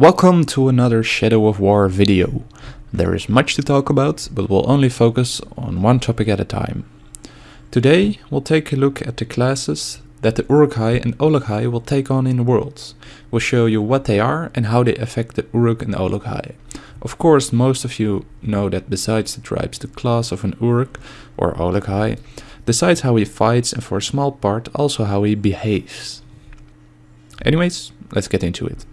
Welcome to another Shadow of War video. There is much to talk about, but we'll only focus on one topic at a time. Today we'll take a look at the classes that the Uruk-hai and Olog-hai will take on in the world. We'll show you what they are and how they affect the Uruk and Olog-hai. Of course, most of you know that besides the tribes, the class of an Uruk or Olog-hai decides how he fights and for a small part also how he behaves. Anyways, let's get into it.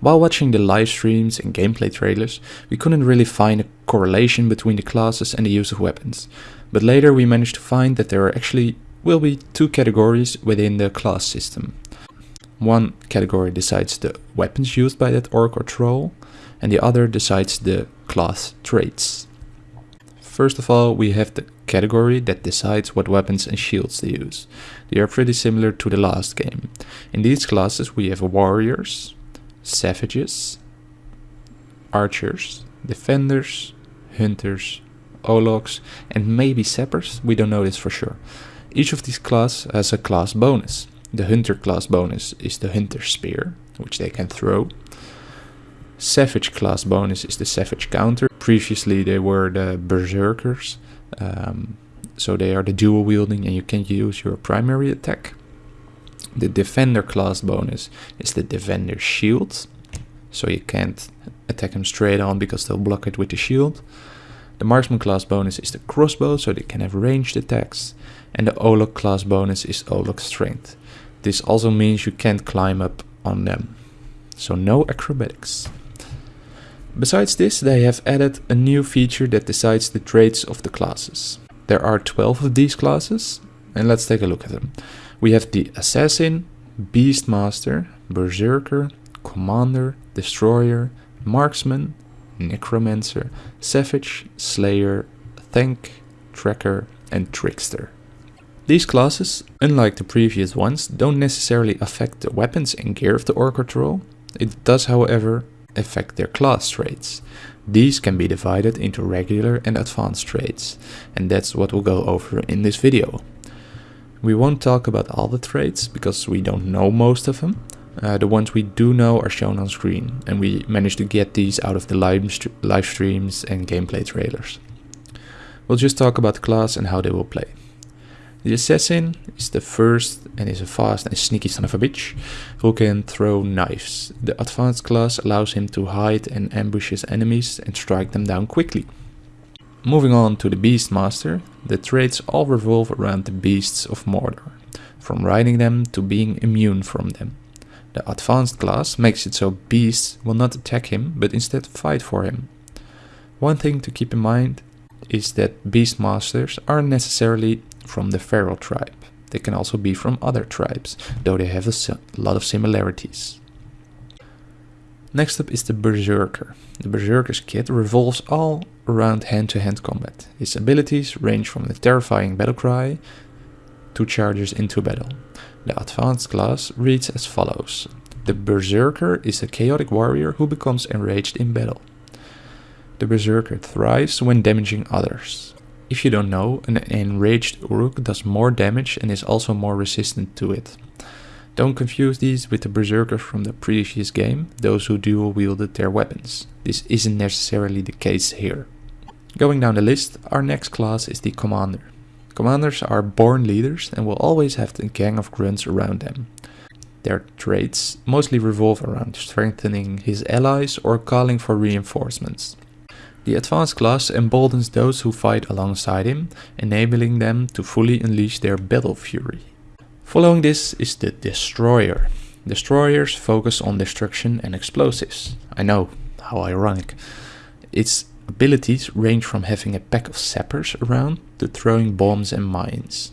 While watching the live streams and gameplay trailers, we couldn't really find a correlation between the classes and the use of weapons, but later we managed to find that there are actually will be two categories within the class system. One category decides the weapons used by that orc or troll, and the other decides the class traits. First of all, we have the category that decides what weapons and shields they use. They are pretty similar to the last game. In these classes we have warriors, savages, archers, defenders, hunters, ologs, and maybe sappers, we don't know this for sure. Each of these classes has a class bonus. The hunter class bonus is the hunter spear, which they can throw. Savage class bonus is the savage counter. Previously they were the berserkers, um, so they are the dual wielding and you can use your primary attack. The defender class bonus is the defender shield, so you can't attack them straight on because they'll block it with the shield. The marksman class bonus is the crossbow, so they can have ranged attacks and the Olog class bonus is Olog strength. This also means you can't climb up on them, so no acrobatics. Besides this, they have added a new feature that decides the traits of the classes. There are 12 of these classes, and let's take a look at them. We have the Assassin, Beastmaster, Berserker, Commander, Destroyer, Marksman, Necromancer, Savage, Slayer, Tank, Tracker, and Trickster. These classes, unlike the previous ones, don't necessarily affect the weapons and gear of the Orc or Troll. It does however affect their class traits. These can be divided into regular and advanced traits, and that's what we'll go over in this video. We won't talk about all the traits, because we don't know most of them. Uh, the ones we do know are shown on screen, and we managed to get these out of the live, st live streams and gameplay trailers. We'll just talk about class and how they will play. The assassin is the first and is a fast and sneaky son of a bitch who can throw knives. The advanced class allows him to hide and ambush his enemies and strike them down quickly. Moving on to the Beastmaster, the traits all revolve around the beasts of Mordor, from riding them to being immune from them. The advanced class makes it so beasts will not attack him but instead fight for him. One thing to keep in mind is that Beastmasters aren't necessarily from the Feral tribe. They can also be from other tribes, though they have a lot of similarities. Next up is the Berserker. The Berserker's kit revolves all around hand-to-hand -hand combat. His abilities range from the terrifying battle cry to charges into battle. The advanced class reads as follows. The Berserker is a chaotic warrior who becomes enraged in battle. The Berserker thrives when damaging others. If you don't know, an enraged Uruk does more damage and is also more resistant to it. Don't confuse these with the berserkers from the previous game, those who dual wielded their weapons. This isn't necessarily the case here. Going down the list, our next class is the Commander. Commanders are born leaders and will always have a gang of grunts around them. Their traits mostly revolve around strengthening his allies or calling for reinforcements. The advanced class emboldens those who fight alongside him, enabling them to fully unleash their battle fury. Following this is the Destroyer. Destroyers focus on destruction and explosives. I know, how ironic. Its abilities range from having a pack of sappers around to throwing bombs and mines.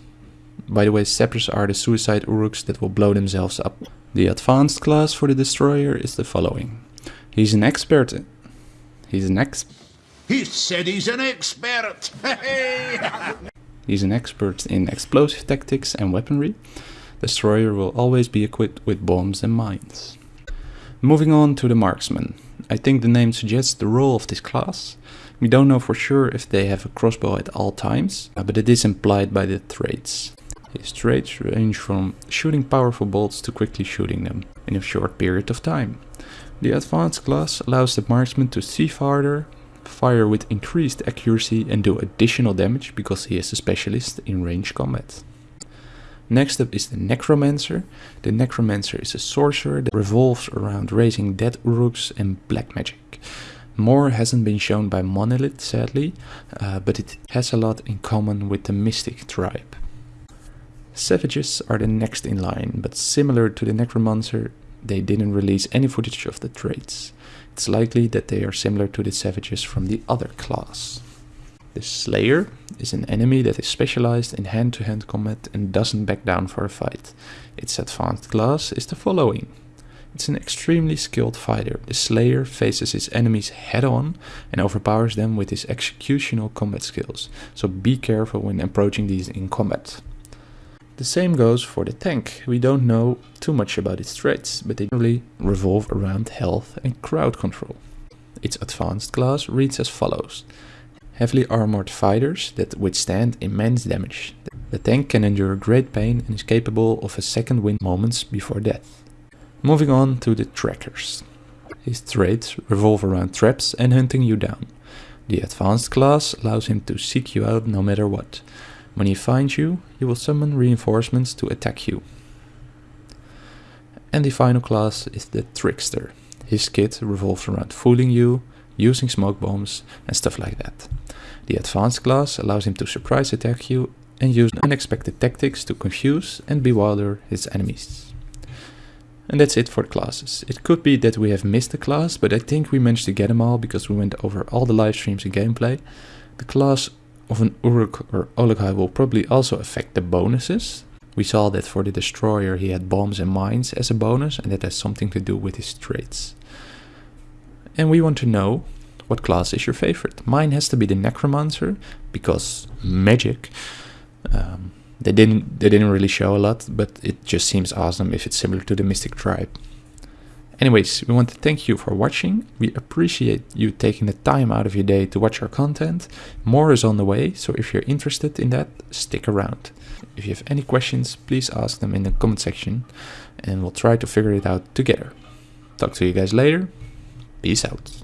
By the way, sappers are the suicide uruks that will blow themselves up. The advanced class for the Destroyer is the following. He's an expert. He's an expert he said he's an expert. he's an expert in explosive tactics and weaponry. Destroyer will always be equipped with bombs and mines. Moving on to the marksman. I think the name suggests the role of this class. We don't know for sure if they have a crossbow at all times, uh, but it is implied by the traits. His traits range from shooting powerful bolts to quickly shooting them in a short period of time. The advanced class allows the marksman to see farther, fire with increased accuracy and do additional damage because he is a specialist in range combat. Next up is the Necromancer. The Necromancer is a sorcerer that revolves around raising dead uruks and black magic. More hasn't been shown by Monolith, sadly, uh, but it has a lot in common with the Mystic tribe. Savages are the next in line, but similar to the Necromancer, they didn't release any footage of the traits. It's likely that they are similar to the Savages from the other class. The Slayer is an enemy that is specialized in hand-to-hand -hand combat and doesn't back down for a fight. Its advanced class is the following. It's an extremely skilled fighter. The Slayer faces his enemies head-on and overpowers them with his executional combat skills, so be careful when approaching these in combat. The same goes for the tank. We don't know too much about its traits, but they generally revolve around health and crowd control. Its advanced class reads as follows heavily armored fighters that withstand immense damage. The tank can endure great pain and is capable of a second wind moments before death. Moving on to the trackers. His traits revolve around traps and hunting you down. The advanced class allows him to seek you out no matter what. When he finds you, he will summon reinforcements to attack you. And the final class is the Trickster. His kit revolves around fooling you, using smoke bombs and stuff like that. The advanced class allows him to surprise attack you and use unexpected tactics to confuse and bewilder his enemies. And that's it for classes. It could be that we have missed a class, but I think we managed to get them all because we went over all the live streams and gameplay. The class of an Uruk or Ologhai will probably also affect the bonuses. We saw that for the Destroyer he had bombs and mines as a bonus and that has something to do with his traits. And we want to know what class is your favorite. Mine has to be the Necromancer because magic. Um, they didn't they didn't really show a lot, but it just seems awesome if it's similar to the Mystic Tribe. Anyways, we want to thank you for watching. We appreciate you taking the time out of your day to watch our content. More is on the way, so if you're interested in that, stick around. If you have any questions, please ask them in the comment section and we'll try to figure it out together. Talk to you guys later. Peace out.